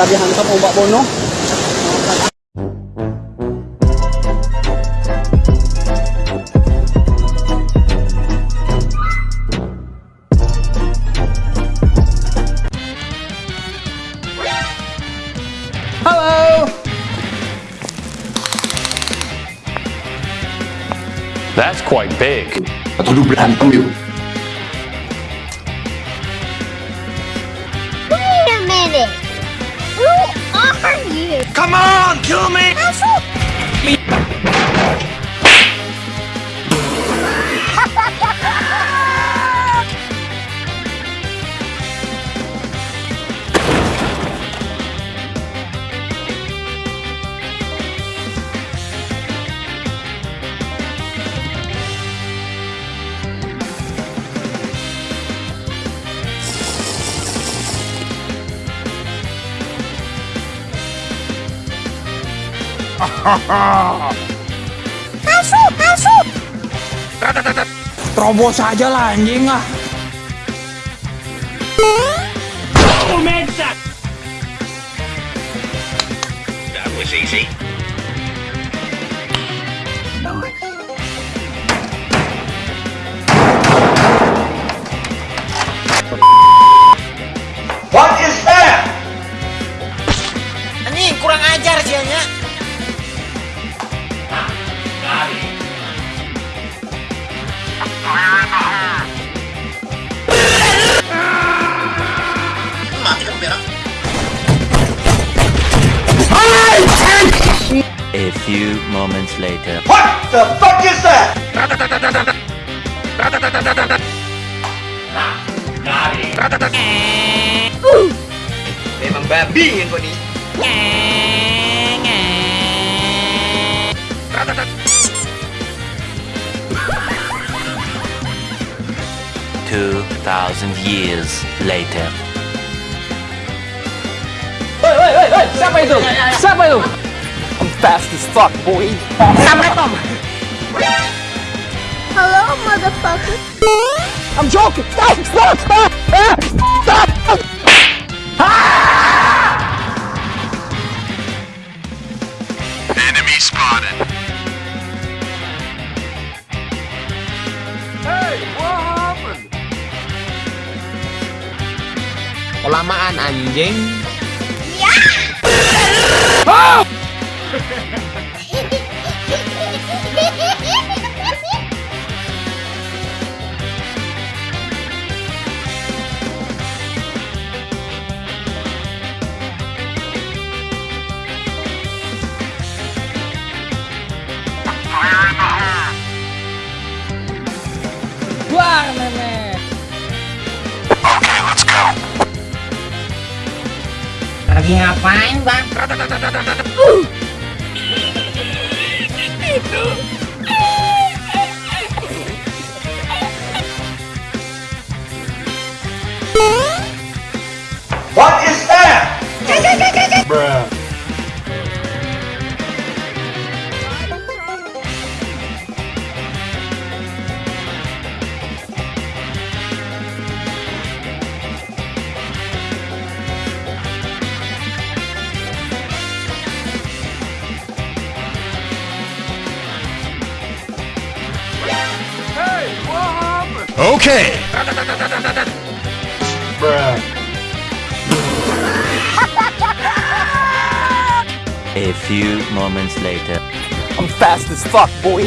Tabihan sa pong babono. Hello! That's quite big. Come on, kill me! Masuk, masuk. Terobos aja lah anjing ah. That was easy. Few moments later. What the fuck is that? Memang babi yang kau ni. Two thousand years later. Woi, woi, woi, woi, siapa itu? Siapa itu? I'm fast as fuck, boy. Assalamualaikum. Hello, motherfucker. I'm joking. Stop, stop, stop. Ah, Stop. Enemy spotted. Kelamaan anjing. Keluar, meme. Okay, let's go. Lagi ngapain bang? What Okay. A few moments later. I'm fast as fuck, boy.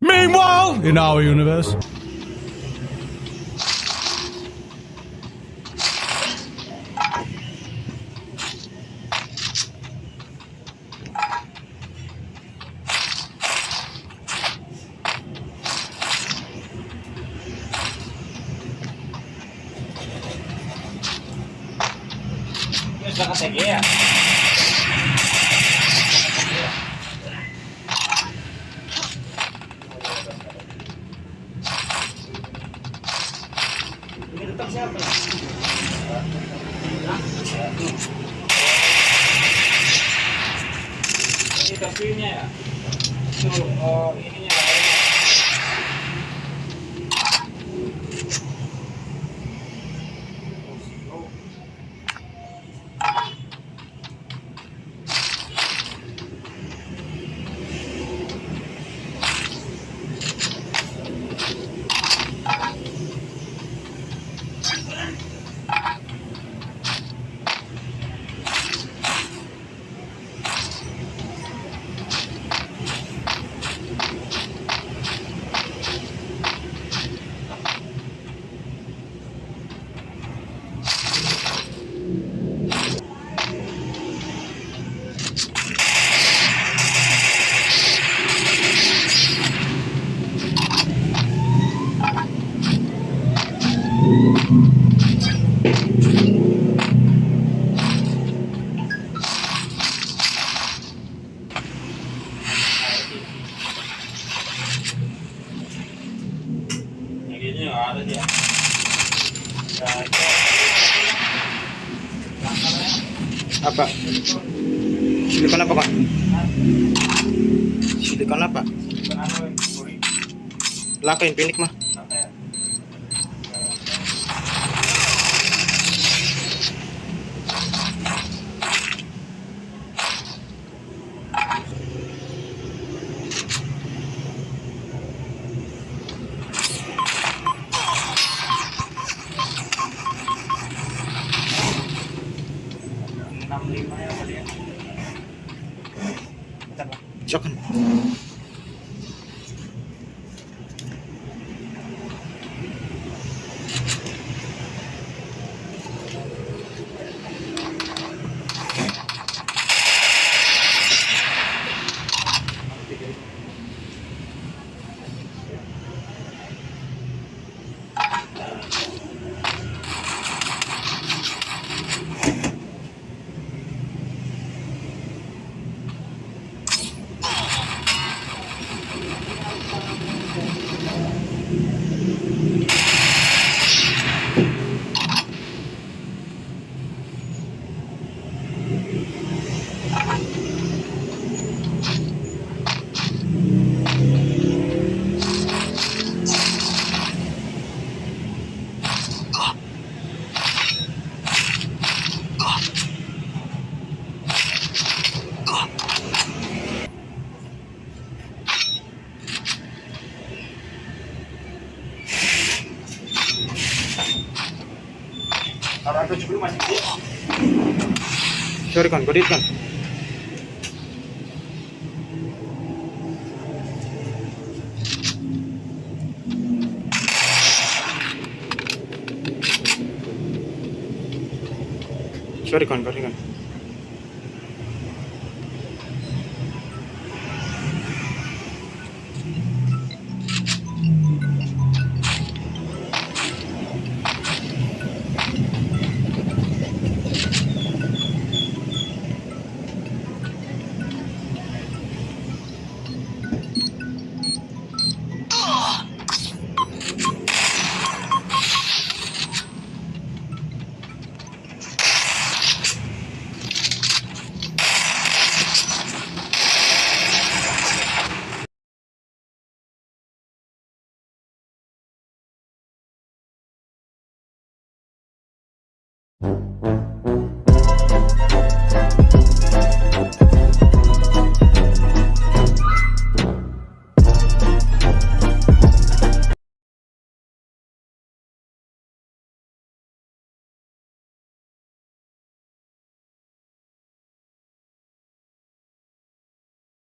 Meanwhile, in our universe. bisa ke TG ya ini tetap siapa? Ini terpinya ya? Tuh oh ini Apa? Silikon apa kak? Silikon apa? Yang pinik mah. ったら、ちょくの。Sorry kan, godit kan. Sorry kan, kan.